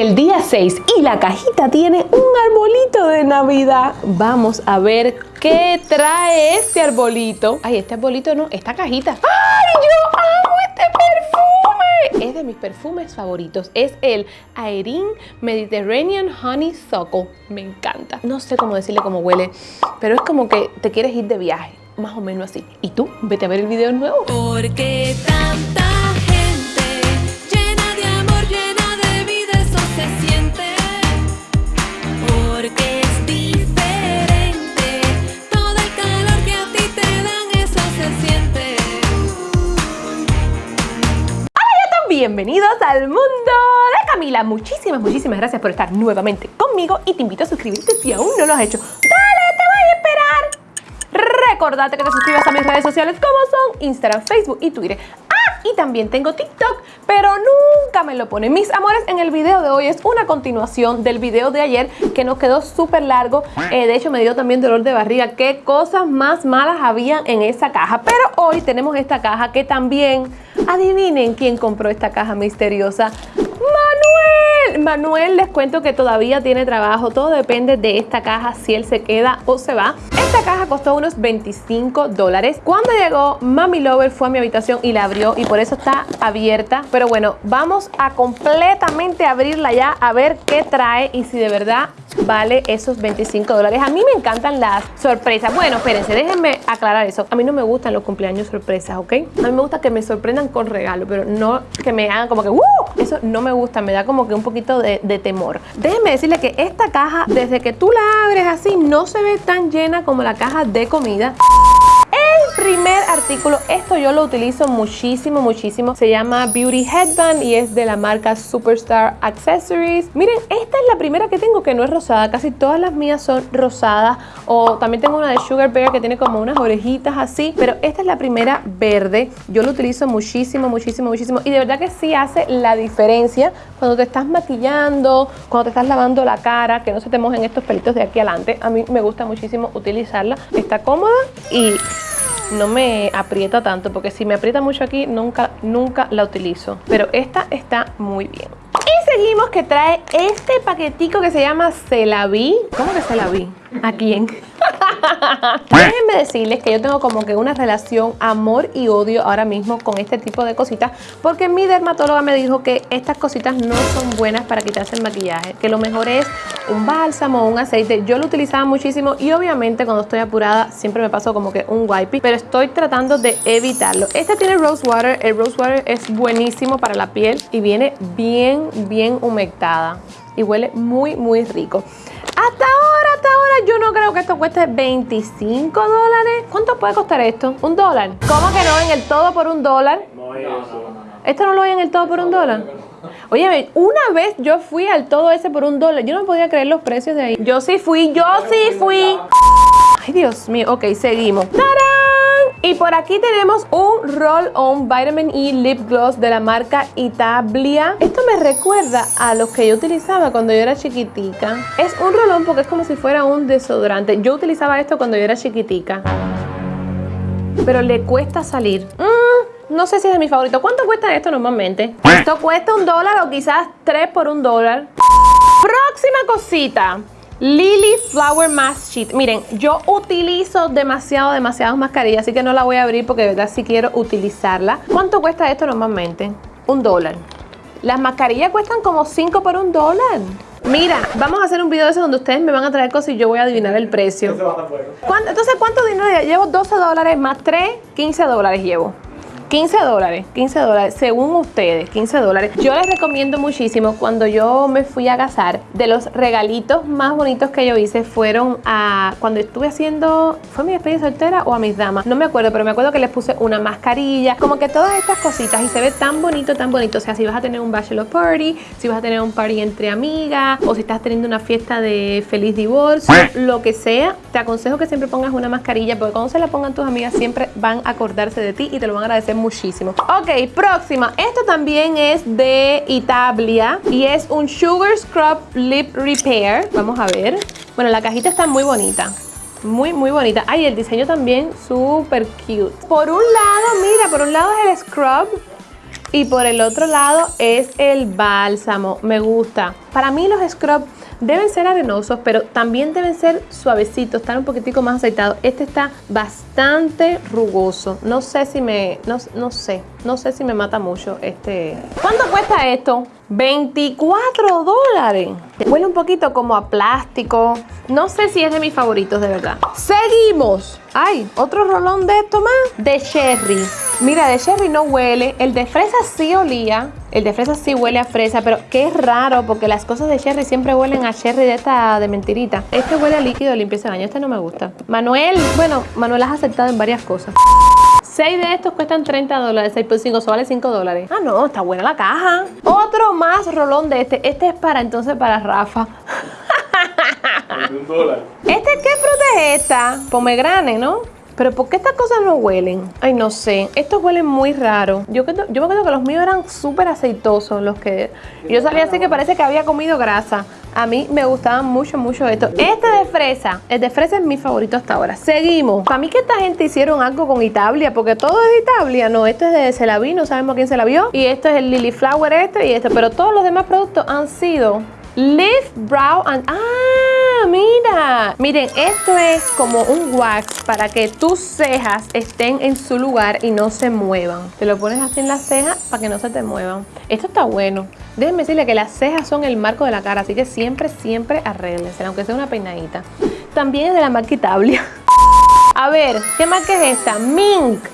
el día 6 y la cajita tiene un arbolito de Navidad. Vamos a ver qué trae este arbolito. Ay, este arbolito no, esta cajita. ¡Ay, yo amo este perfume! Es de mis perfumes favoritos. Es el Aerin Mediterranean Honey Suckle. Me encanta. No sé cómo decirle cómo huele, pero es como que te quieres ir de viaje. Más o menos así. ¿Y tú? Vete a ver el video nuevo. Porque tanta Bienvenidos al mundo de Camila. Muchísimas, muchísimas gracias por estar nuevamente conmigo y te invito a suscribirte si aún no lo has hecho. ¡Dale, te voy a esperar! Recordate que te suscribas a mis redes sociales como son Instagram, Facebook y Twitter. También tengo TikTok, pero nunca me lo pone. Mis amores, en el video de hoy es una continuación del video de ayer que nos quedó súper largo. Eh, de hecho, me dio también dolor de barriga. Qué cosas más malas habían en esa caja. Pero hoy tenemos esta caja que también, adivinen quién compró esta caja misteriosa. Manuel, les cuento que todavía tiene trabajo, todo depende de esta caja, si él se queda o se va. Esta caja costó unos 25 dólares. Cuando llegó, Mami Lover fue a mi habitación y la abrió y por eso está abierta. Pero bueno, vamos a completamente abrirla ya a ver qué trae y si de verdad vale esos 25 dólares. A mí me encantan las sorpresas. Bueno, espérense, déjenme aclarar eso. A mí no me gustan los cumpleaños sorpresas, ¿ok? A mí me gusta que me sorprendan con regalo, pero no que me hagan como que ¡Uh! Eso no me gusta, me da como que un poquito de, de temor. Déjenme decirle que esta caja, desde que tú la abres así, no se ve tan llena como la caja de comida. Primer artículo, esto yo lo utilizo muchísimo, muchísimo. Se llama Beauty Headband y es de la marca Superstar Accessories. Miren, esta es la primera que tengo que no es rosada. Casi todas las mías son rosadas. O también tengo una de Sugar Bear que tiene como unas orejitas así. Pero esta es la primera verde. Yo lo utilizo muchísimo, muchísimo, muchísimo. Y de verdad que sí hace la diferencia cuando te estás maquillando, cuando te estás lavando la cara, que no se te mojen estos pelitos de aquí adelante. A mí me gusta muchísimo utilizarla. Está cómoda y no me aprieta tanto porque si me aprieta mucho aquí nunca, nunca la utilizo. Pero esta está muy bien. Y seguimos que trae este paquetico que se llama Celaví. ¿Cómo que Celaví? ¿A quién? Déjenme decirles que yo tengo como que una relación amor y odio ahora mismo con este tipo de cositas porque mi dermatóloga me dijo que estas cositas no son buenas para quitarse el maquillaje, que lo mejor es un bálsamo o un aceite. Yo lo utilizaba muchísimo y obviamente cuando estoy apurada siempre me paso como que un wipey, pero estoy tratando de evitarlo. Este tiene rose water, el rose water es buenísimo para la piel y viene bien, bien humectada y huele muy, muy rico. Hasta ahora, yo no creo que esto cueste 25 dólares. ¿Cuánto puede costar esto? ¿Un dólar? ¿Cómo que no? ¿En el todo por un dólar? No es eso. ¿Esto no lo hay en el todo por un dólar? Oye, una vez yo fui al todo ese por un dólar. Yo no podía creer los precios de ahí. Yo sí fui, yo sí fui. Ay, Dios mío. Ok, seguimos. ¡Tarán! Y por aquí tenemos un Roll-On Vitamin E Lip Gloss de la marca Itablia. Esto me recuerda a los que yo utilizaba cuando yo era chiquitica. Es un roll-on porque es como si fuera un desodorante. Yo utilizaba esto cuando yo era chiquitica. Pero le cuesta salir. Mm, no sé si es de mi favorito. ¿Cuánto cuesta esto normalmente? Esto cuesta un dólar o quizás tres por un dólar. Próxima cosita. Lily Flower Mask Sheet. Miren, yo utilizo demasiado, demasiadas mascarillas, así que no la voy a abrir porque de verdad sí quiero utilizarla. ¿Cuánto cuesta esto normalmente? Un dólar. Las mascarillas cuestan como 5 por un dólar. Mira, vamos a hacer un video de eso donde ustedes me van a traer cosas y yo voy a adivinar el precio. ¿Cuánto- Entonces, ¿cuánto dinero llevo? Llevo 12 dólares más 3, 15 dólares llevo. 15 dólares, 15 dólares, según ustedes, 15 dólares. Yo les recomiendo muchísimo, cuando yo me fui a casar, de los regalitos más bonitos que yo hice fueron a, cuando estuve haciendo, ¿fue mi despedida soltera o a mis damas? No me acuerdo, pero me acuerdo que les puse una mascarilla, como que todas estas cositas y se ve tan bonito, tan bonito. O sea, si vas a tener un bachelor party, si vas a tener un party entre amigas, o si estás teniendo una fiesta de feliz divorcio, lo que sea, te aconsejo que siempre pongas una mascarilla, porque cuando se la pongan tus amigas siempre van a acordarse de ti y te lo van a agradecer muchísimo. Ok, próxima. Esto también es de Itablia y es un Sugar Scrub Lip Repair. Vamos a ver. Bueno, la cajita está muy bonita. Muy, muy bonita. Ay, el diseño también súper cute. Por un lado, mira, por un lado es el scrub Y por el otro lado es el bálsamo. Me gusta. Para mí los scrub deben ser arenosos, pero también deben ser suavecitos, estar un poquitico más aceitados. Este está bastante rugoso. No sé si me, no, no sé, no sé si me mata mucho este. ¿Cuánto cuesta esto? 24 dólares. Huele un poquito como a plástico. No sé si es de mis favoritos, de verdad. Seguimos. Ay, otro rolón de esto más. De cherry. Mira, de cherry no huele. El de fresa sí olía. El de fresa sí huele a fresa, pero qué raro porque las cosas de cherry siempre huelen a cherry de esta de mentirita. Este huele a líquido limpieza de baño. Este no me gusta. Manuel, bueno, Manuel has aceptado en varias cosas. 6 de estos cuestan 30 dólares, 6 por 5, eso vale 5 dólares. Ah, no, está buena la caja. Otro más rolón de este. Este es para entonces para Rafa. De un dólar. ¿Este qué fruta es esta? Pomegrane, ¿no? Pero ¿por qué estas cosas no huelen? Ay, no sé. Estos huelen muy raro. Yo, me acuerdo que los míos eran súper aceitosos. Los que yo salía así que parece que había comido grasa. A mí me gustaban mucho, mucho estos. Este de fresa. El de fresa es mi favorito hasta ahora. Seguimos. Para mí que esta gente hicieron algo con Italia. Porque todo es de Italia. No, este es de Celaví. No sabemos quién se la vio. Y esto es el Lily Flower este y este. Pero todos los demás productos han sido Lift Brow and... ¡Ah! Mira. Miren, esto es como un wax para que tus cejas estén en su lugar y no se muevan. Te lo pones así en las cejas para que no se te muevan. Esto está bueno. Déjenme decirle que las cejas son el marco de la cara, así que siempre, siempre arréglense, aunque sea una peinadita. También es de la marca Italia. A ver, ¿qué marca es esta? Mink.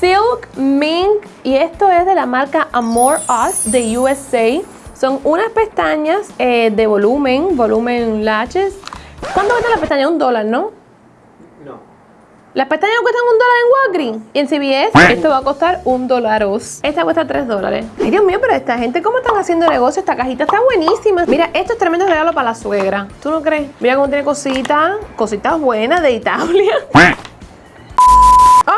Silk Mink. Y esto es de la marca Amor Us de USA. Son unas pestañas eh, de volumen, volumen lashes. ¿Cuánto cuesta la pestaña? Un dólar, ¿no? No. Las pestañas cuestan un dólar en Walgreens y en CVS esto va a costar un dólaros. Esta cuesta tres dólares. Ay, Dios mío, pero esta gente, ¿cómo están haciendo negocio? Esta cajita está buenísima. Mira, esto es tremendo regalo para la suegra. ¿Tú no crees? Mira cómo tiene cositas, cositas buenas de Italia.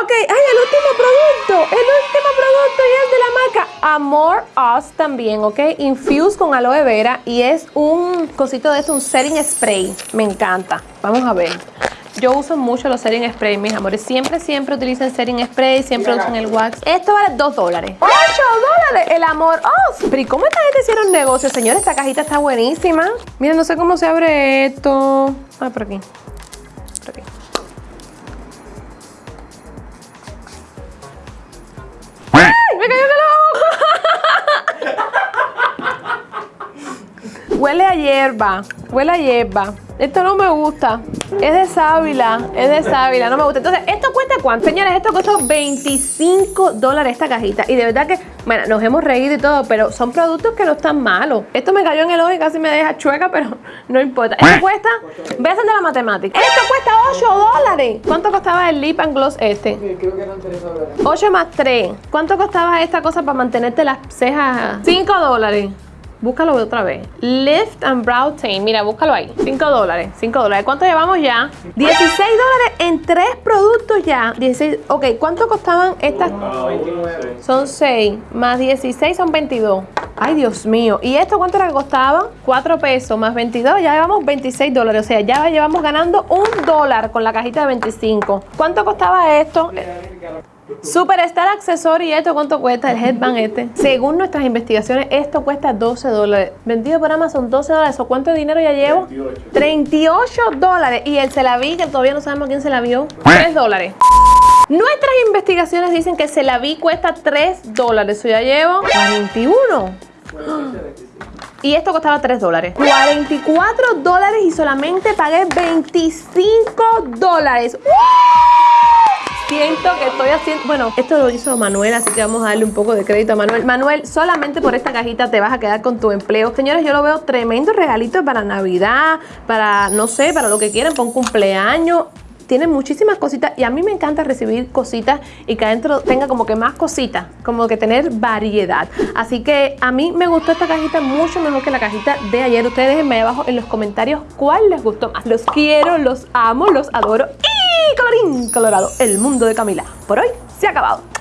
Ok, ay, el último producto, el último producto y es de la marca Amor Us también, ¿ok? Infused con aloe vera y es un cosito de esto, un setting spray. Me encanta. Vamos a ver. Yo uso mucho los setting spray, mis amores. Siempre, siempre utilicen setting spray, siempre usan el wax. Esto vale 2 dólares. ¡8 dólares! El Amor Us. Pero ¿y cómo esta gente hicieron negocio, señores? Esta cajita está buenísima. Miren, no sé cómo se abre esto. Ah, por aquí. Hierba, huele a hierba. Esto no me gusta. Es de sábila, es de sábila, no me gusta. Entonces, ¿esto cuesta cuánto? Señores, esto costó 25 dólares esta cajita. Y de verdad que, bueno, nos hemos reído y todo, pero son productos que no están malos. Esto me cayó en el ojo y casi me deja chueca, pero no importa. Esto cuesta, voy a hacer de la matemática. Esto cuesta 8 dólares. ¿Cuánto costaba el Lip and Gloss este? Creo que eran 3 dólares. 8 más 3. ¿Cuánto costaba esta cosa para mantenerte las cejas? 5 dólares. Búscalo otra vez. Lift and Brow Tint. Mira, búscalo ahí. 5 dólares. 5 dólares. ¿Cuánto llevamos ya? 16 dólares en 3 productos ya. 16. Ok, ¿cuánto costaban estas? 29. Son 6. Más 16 son 22. Ay, Dios mío. ¿Y esto cuánto era que costaba? 4 pesos más 22. Ya llevamos 26 dólares. O sea, ya llevamos ganando un dólar con la cajita de 25. ¿Cuánto costaba esto? Superstar Accessory, ¿esto cuánto cuesta? El headband este. Según nuestras investigaciones, esto cuesta 12 dólares. Vendido por Amazon, 12 dólares. ¿O cuánto dinero ya llevo? 28. 38 dólares. Y el se la vi, que todavía no sabemos quién se la vio, 3 dólares. Nuestras investigaciones dicen que se la vi cuesta 3 dólares. Eso ya llevo 41. Y esto costaba 3 dólares. 44 dólares y solamente pagué 25 dólares. ¡Woo! Siento que estoy haciendo. Bueno, esto lo hizo Manuel, así que vamos a darle un poco de crédito a Manuel. Manuel, solamente por esta cajita te vas a quedar con tu empleo. Señores, yo lo veo tremendo regalito para Navidad, para no sé, para lo que quieran, para un cumpleaños. Tiene muchísimas cositas y a mí me encanta recibir cositas y que adentro tenga como que más cositas, como que tener variedad. Así que a mí me gustó esta cajita mucho mejor que la cajita de ayer. Ustedes déjenme abajo en los comentarios cuál les gustó más. Los quiero, los amo, los adoro y colorín colorado, el mundo de Camila. Por hoy se ha acabado.